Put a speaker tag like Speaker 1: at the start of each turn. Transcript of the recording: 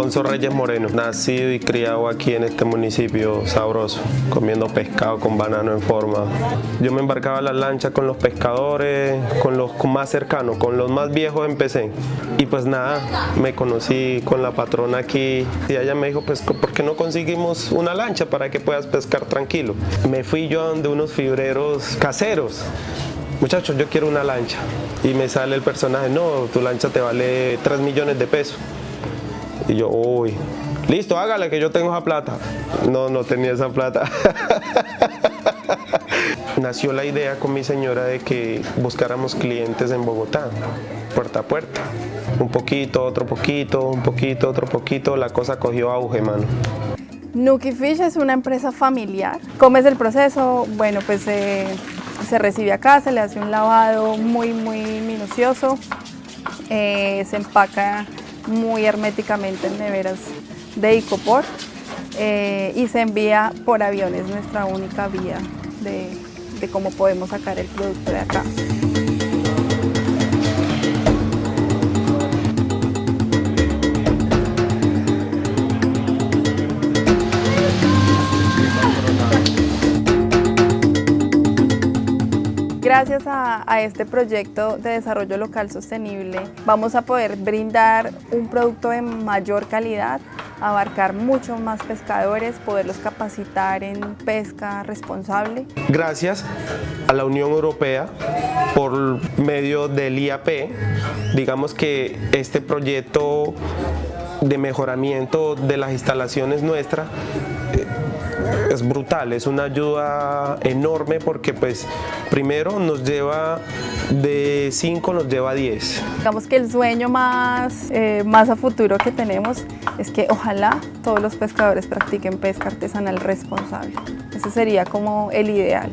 Speaker 1: Alfonso Reyes Moreno, nacido y criado aquí en este municipio sabroso, comiendo pescado con banano en forma. Yo me embarcaba a la lancha con los pescadores, con los más cercanos, con los más viejos empecé. Y pues nada, me conocí con la patrona aquí y ella me dijo, pues ¿por qué no conseguimos una lancha para que puedas pescar tranquilo? Me fui yo a donde unos fibreros caseros muchachos, yo quiero una lancha. Y me sale el personaje, no, tu lancha te vale 3 millones de pesos. Y yo, uy, listo, hágale que yo tengo esa plata. No, no tenía esa plata. Nació la idea con mi señora de que buscáramos clientes en Bogotá, puerta a puerta. Un poquito, otro poquito, un poquito, otro poquito, la cosa cogió auge, mano.
Speaker 2: Nuki Fish es una empresa familiar. ¿Cómo es el proceso? Bueno, pues eh, se recibe acá, se le hace un lavado muy, muy minucioso, eh, se empaca muy herméticamente en neveras de Icopor eh, y se envía por aviones, nuestra única vía de, de cómo podemos sacar el producto de acá. Gracias a, este proyecto de desarrollo local sostenible vamos a poder brindar un producto de mayor calidad, abarcar muchos más pescadores, poderlos capacitar en pesca responsable.
Speaker 1: Gracias a la Unión Europea por medio del IAP, digamos que este proyecto de mejoramiento de las instalaciones nuestras es brutal, es una ayuda enorme porque pues primero nos lleva de 5 nos lleva a 10.
Speaker 2: Digamos que el sueño más, eh, más a futuro que tenemos es que ojalá todos los pescadores practiquen pesca artesanal responsable. Ese sería como el ideal.